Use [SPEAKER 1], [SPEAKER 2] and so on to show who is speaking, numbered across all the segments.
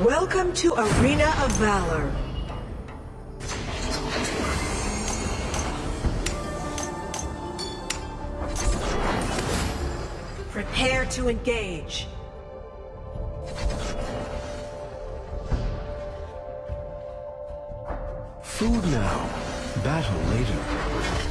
[SPEAKER 1] Welcome to Arena of Valor. Prepare to engage.
[SPEAKER 2] Food now, battle later.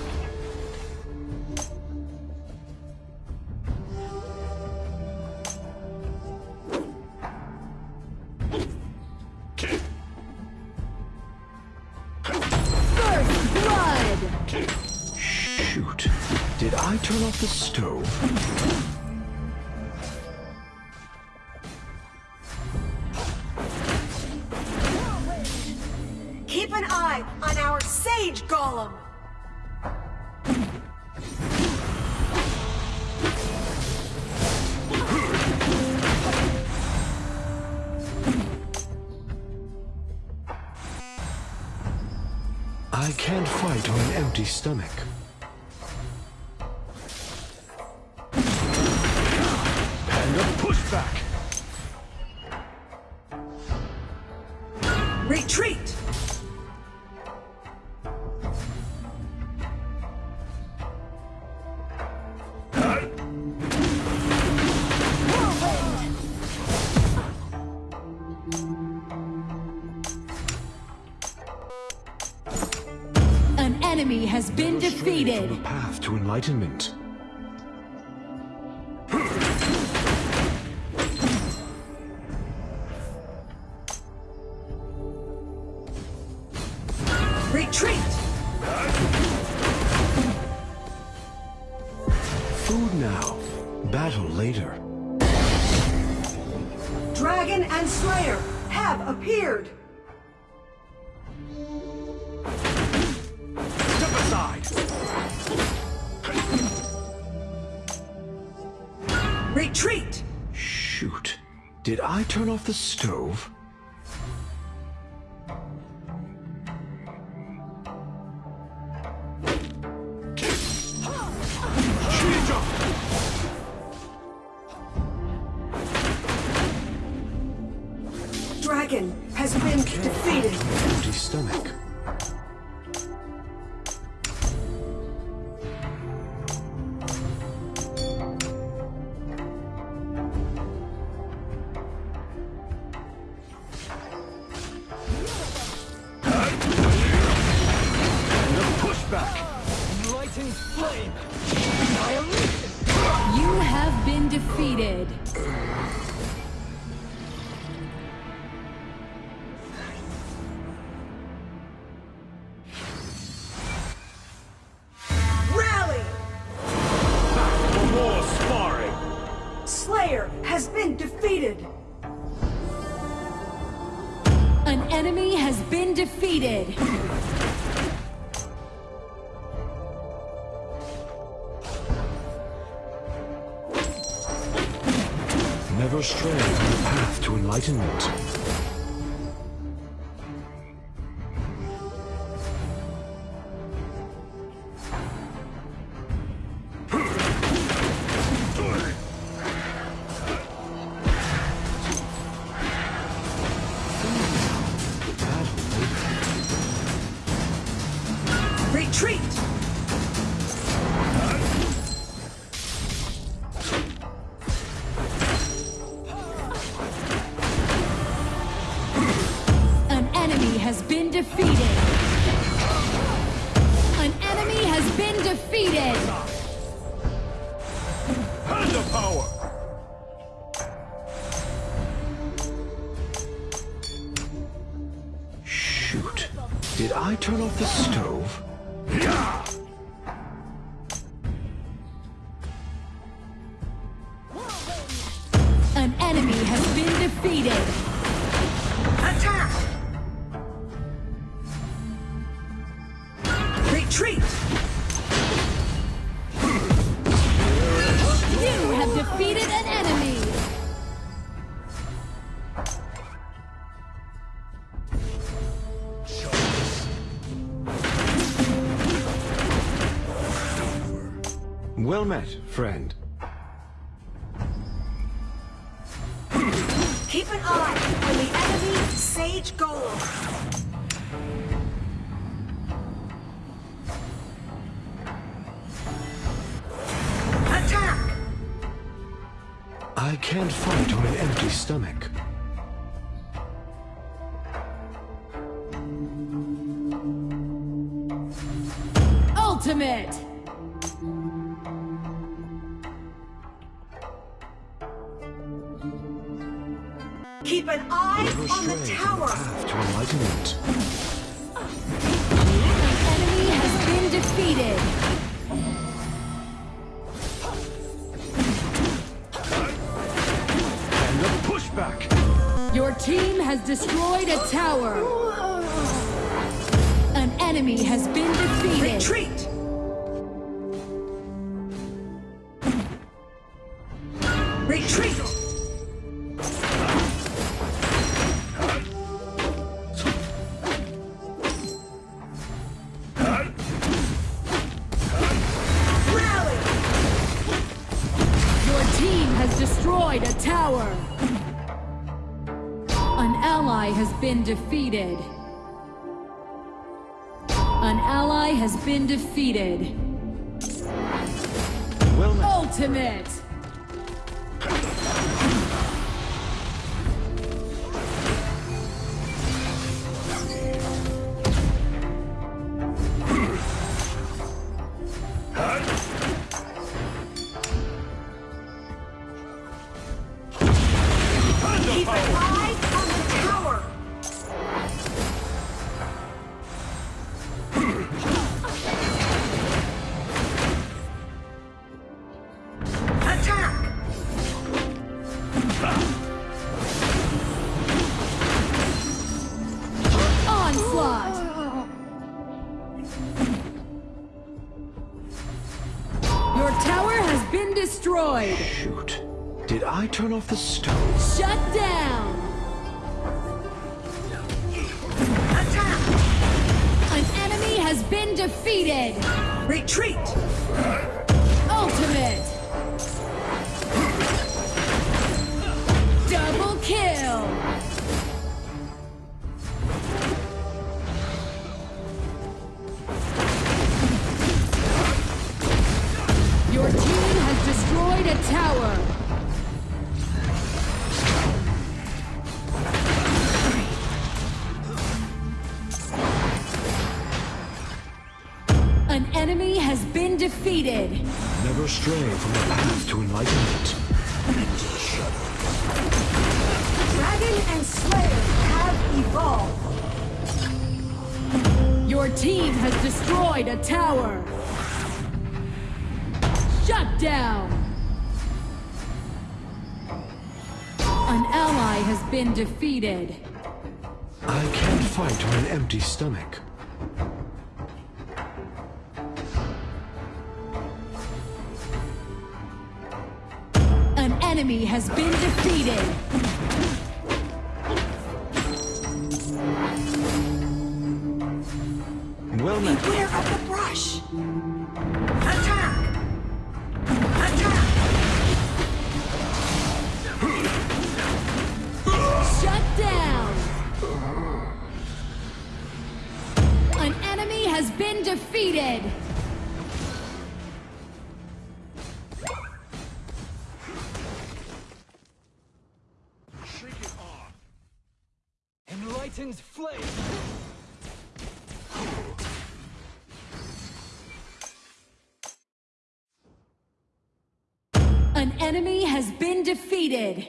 [SPEAKER 2] Turn off the stove?
[SPEAKER 1] Keep an eye on our Sage Golem.
[SPEAKER 2] I can't fight on an empty stomach.
[SPEAKER 1] Retreat!
[SPEAKER 3] An enemy has been defeated.
[SPEAKER 2] A path to enlightenment.
[SPEAKER 1] Retreat!
[SPEAKER 2] Shoot, did I turn off the stove?
[SPEAKER 1] Dragon has been defeated.
[SPEAKER 2] Empty stomach. A pushback! Enlightened flame!
[SPEAKER 3] You have been defeated.
[SPEAKER 1] Rally!
[SPEAKER 2] For more sparring!
[SPEAKER 1] Slayer has been defeated.
[SPEAKER 3] An enemy has been defeated.
[SPEAKER 2] Never stray from the path to enlightenment.
[SPEAKER 3] Been defeated. An enemy has been defeated.
[SPEAKER 2] Panda power! Shoot. Did I turn off the stove?
[SPEAKER 3] An enemy has been defeated.
[SPEAKER 2] Well met, friend.
[SPEAKER 1] Keep an eye on the enemy Sage Golem. Attack!
[SPEAKER 2] I can't fight on an empty stomach.
[SPEAKER 3] Your team has destroyed a tower. An enemy has been defeated.
[SPEAKER 1] Retreat! Retreat!
[SPEAKER 3] Defeated. An ally has been defeated. Ultimate!
[SPEAKER 1] Keep an tower
[SPEAKER 3] has been destroyed.
[SPEAKER 2] Shoot. Did I turn off the stove?
[SPEAKER 3] Shut down.
[SPEAKER 1] Attack!
[SPEAKER 3] An enemy has been defeated.
[SPEAKER 1] Retreat!
[SPEAKER 3] Ultimate. Double kill. Defeated.
[SPEAKER 2] Never stray from the path to enlightenment.
[SPEAKER 1] Dragon and Slayer have evolved.
[SPEAKER 3] Your team has destroyed a tower. Shut down. An ally has been defeated.
[SPEAKER 2] I can't fight on an empty stomach.
[SPEAKER 3] Enemy has been defeated.
[SPEAKER 2] Well met.
[SPEAKER 1] Beware of the brush. Attack! Attack!
[SPEAKER 3] Shut down. An enemy has been defeated. Enemy has been defeated.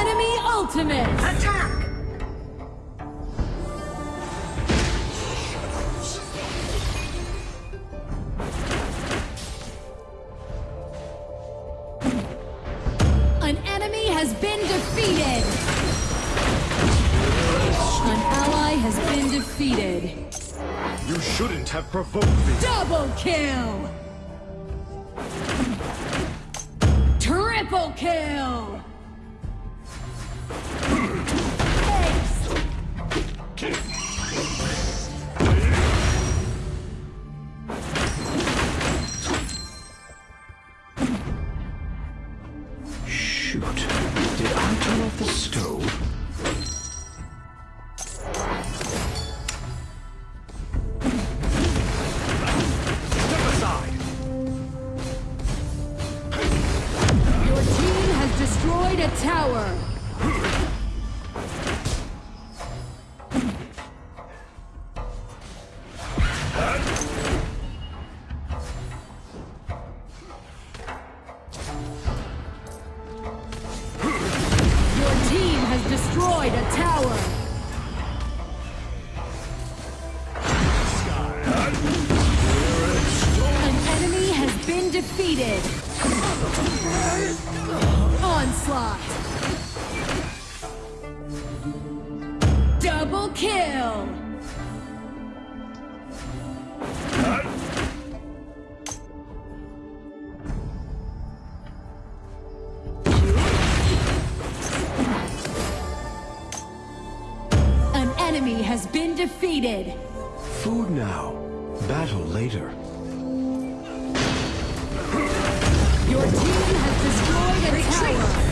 [SPEAKER 3] Enemy ultimate.
[SPEAKER 1] Attack!
[SPEAKER 3] An enemy has been defeated. An ally has been defeated.
[SPEAKER 2] You shouldn't have provoked me.
[SPEAKER 3] Double kill. Triple kill. A tower! destroyed a tower! An enemy has been defeated! Onslaught. Double kill. An enemy has been defeated.
[SPEAKER 2] Food now, battle later.
[SPEAKER 3] Your team has destroyed a tower.